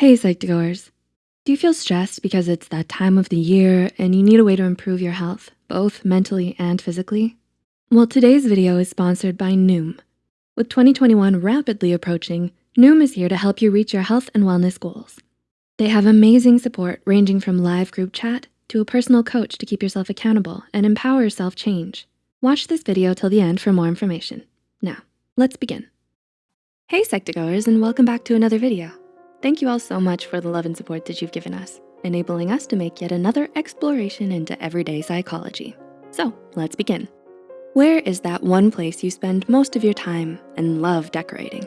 Hey Psych2Goers, do you feel stressed because it's that time of the year and you need a way to improve your health, both mentally and physically? Well, today's video is sponsored by Noom. With 2021 rapidly approaching, Noom is here to help you reach your health and wellness goals. They have amazing support ranging from live group chat to a personal coach to keep yourself accountable and empower self-change. Watch this video till the end for more information. Now, let's begin. Hey Psych2Goers and welcome back to another video. Thank you all so much for the love and support that you've given us, enabling us to make yet another exploration into everyday psychology. So let's begin. Where is that one place you spend most of your time and love decorating?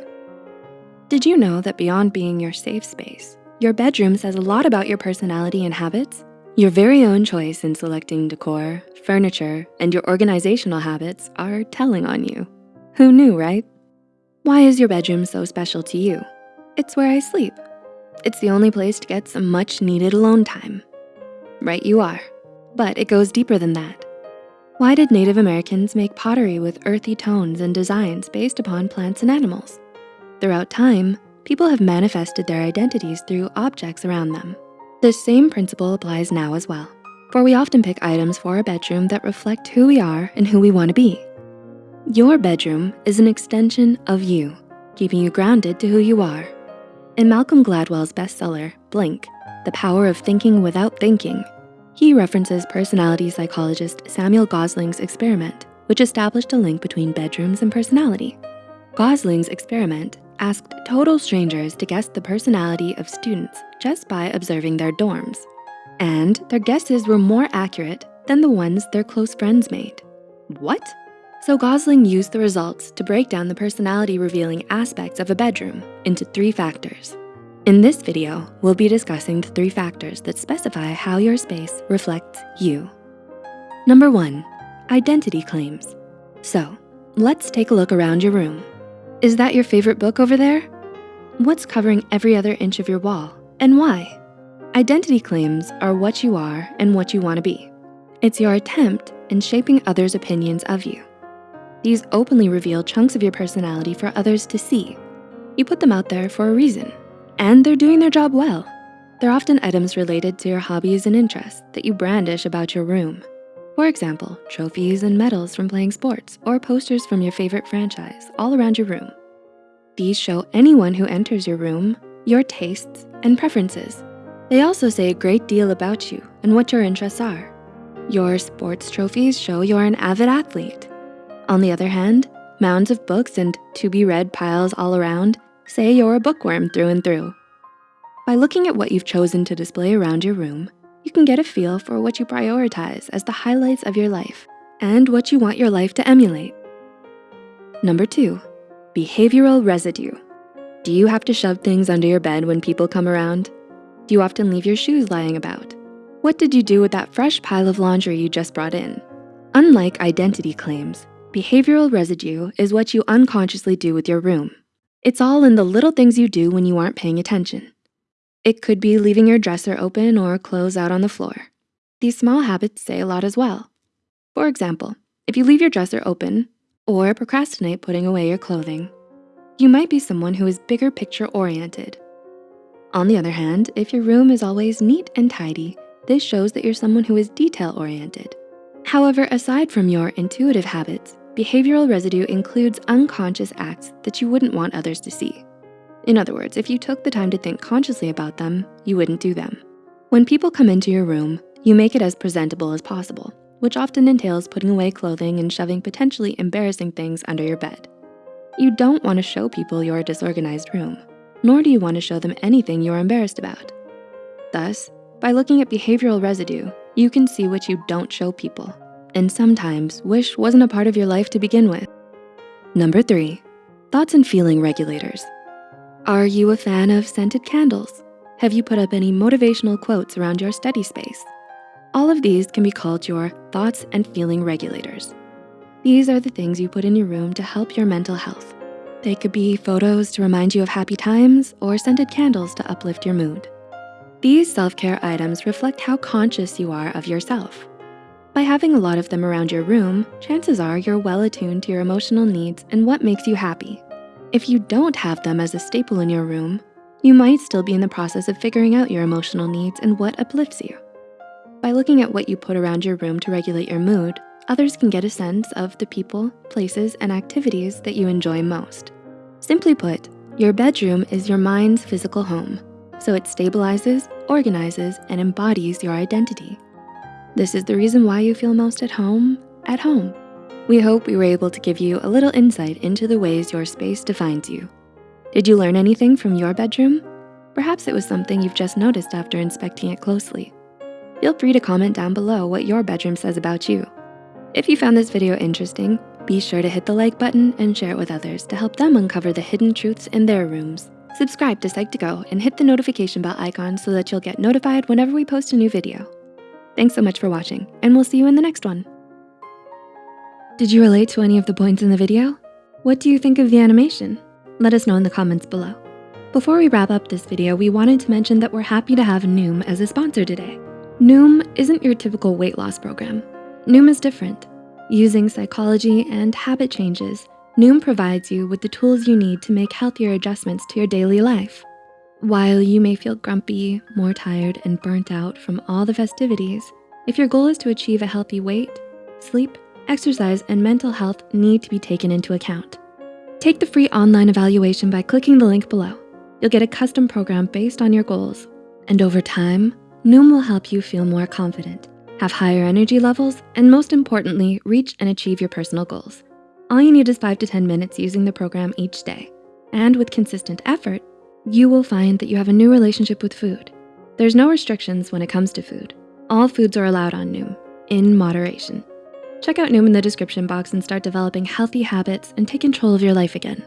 Did you know that beyond being your safe space, your bedroom says a lot about your personality and habits? Your very own choice in selecting decor, furniture, and your organizational habits are telling on you. Who knew, right? Why is your bedroom so special to you? It's where I sleep. It's the only place to get some much needed alone time. Right you are, but it goes deeper than that. Why did Native Americans make pottery with earthy tones and designs based upon plants and animals? Throughout time, people have manifested their identities through objects around them. This same principle applies now as well, for we often pick items for our bedroom that reflect who we are and who we wanna be. Your bedroom is an extension of you, keeping you grounded to who you are. In Malcolm Gladwell's bestseller, Blink, The Power of Thinking Without Thinking, he references personality psychologist Samuel Gosling's experiment, which established a link between bedrooms and personality. Gosling's experiment asked total strangers to guess the personality of students just by observing their dorms. And their guesses were more accurate than the ones their close friends made. What? So Gosling used the results to break down the personality revealing aspects of a bedroom into three factors. In this video, we'll be discussing the three factors that specify how your space reflects you. Number one, identity claims. So let's take a look around your room. Is that your favorite book over there? What's covering every other inch of your wall and why? Identity claims are what you are and what you wanna be. It's your attempt in shaping others' opinions of you. These openly reveal chunks of your personality for others to see. You put them out there for a reason, and they're doing their job well. They're often items related to your hobbies and interests that you brandish about your room. For example, trophies and medals from playing sports or posters from your favorite franchise all around your room. These show anyone who enters your room your tastes and preferences. They also say a great deal about you and what your interests are. Your sports trophies show you're an avid athlete. On the other hand, mounds of books and to-be-read piles all around say you're a bookworm through and through. By looking at what you've chosen to display around your room, you can get a feel for what you prioritize as the highlights of your life and what you want your life to emulate. Number two, behavioral residue. Do you have to shove things under your bed when people come around? Do you often leave your shoes lying about? What did you do with that fresh pile of laundry you just brought in? Unlike identity claims, behavioral residue is what you unconsciously do with your room. It's all in the little things you do when you aren't paying attention. It could be leaving your dresser open or clothes out on the floor. These small habits say a lot as well. For example, if you leave your dresser open or procrastinate putting away your clothing, you might be someone who is bigger picture oriented. On the other hand, if your room is always neat and tidy, this shows that you're someone who is detail oriented. However, aside from your intuitive habits, behavioral residue includes unconscious acts that you wouldn't want others to see. In other words, if you took the time to think consciously about them, you wouldn't do them. When people come into your room, you make it as presentable as possible, which often entails putting away clothing and shoving potentially embarrassing things under your bed. You don't wanna show people your disorganized room, nor do you wanna show them anything you're embarrassed about. Thus, by looking at behavioral residue, you can see what you don't show people, and sometimes wish wasn't a part of your life to begin with. Number three, thoughts and feeling regulators. Are you a fan of scented candles? Have you put up any motivational quotes around your study space? All of these can be called your thoughts and feeling regulators. These are the things you put in your room to help your mental health. They could be photos to remind you of happy times or scented candles to uplift your mood. These self-care items reflect how conscious you are of yourself. By having a lot of them around your room, chances are you're well attuned to your emotional needs and what makes you happy. If you don't have them as a staple in your room, You might still be in the process of figuring out your emotional needs and what uplifts you. By looking at what you put around your room to regulate your mood, others can get a sense of the people, places, and activities that you enjoy most. Simply put, your bedroom is your mind's physical home, so it stabilizes, organizes, and embodies your identity. This is the reason why you feel most at home, at home. We hope we were able to give you a little insight into the ways your space defines you. Did you learn anything from your bedroom? Perhaps it was something you've just noticed after inspecting it closely. Feel free to comment down below what your bedroom says about you. If you found this video interesting, be sure to hit the like button and share it with others to help them uncover the hidden truths in their rooms. Subscribe to Psych2Go and hit the notification bell icon so that you'll get notified whenever we post a new video. Thanks so much for watching and we'll see you in the next one. Did you relate to any of the points in the video? What do you think of the animation? Let us know in the comments below. Before we wrap up this video, we wanted to mention that we're happy to have Noom as a sponsor today. Noom isn't your typical weight loss program. Noom is different. Using psychology and habit changes, Noom provides you with the tools you need to make healthier adjustments to your daily life. While you may feel grumpy, more tired, and burnt out from all the festivities, if your goal is to achieve a healthy weight, sleep, exercise, and mental health need to be taken into account. Take the free online evaluation by clicking the link below. You'll get a custom program based on your goals. And over time, Noom will help you feel more confident, have higher energy levels, and most importantly, reach and achieve your personal goals. All you need is five to 10 minutes using the program each day. And with consistent effort, you will find that you have a new relationship with food. There's no restrictions when it comes to food. All foods are allowed on Noom, in moderation. Check out Noom in the description box and start developing healthy habits and take control of your life again.